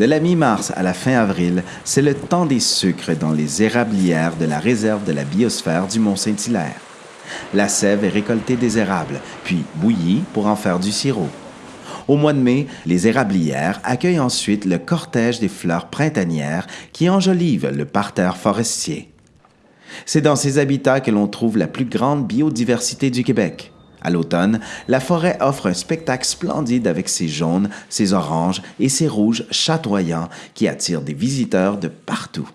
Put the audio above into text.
De la mi-mars à la fin avril, c'est le temps des sucres dans les érablières de la réserve de la biosphère du Mont-Saint-Hilaire. La sève est récoltée des érables, puis bouillie pour en faire du sirop. Au mois de mai, les érablières accueillent ensuite le cortège des fleurs printanières qui enjolivent le parterre forestier. C'est dans ces habitats que l'on trouve la plus grande biodiversité du Québec. À l'automne, la forêt offre un spectacle splendide avec ses jaunes, ses oranges et ses rouges chatoyants qui attirent des visiteurs de partout.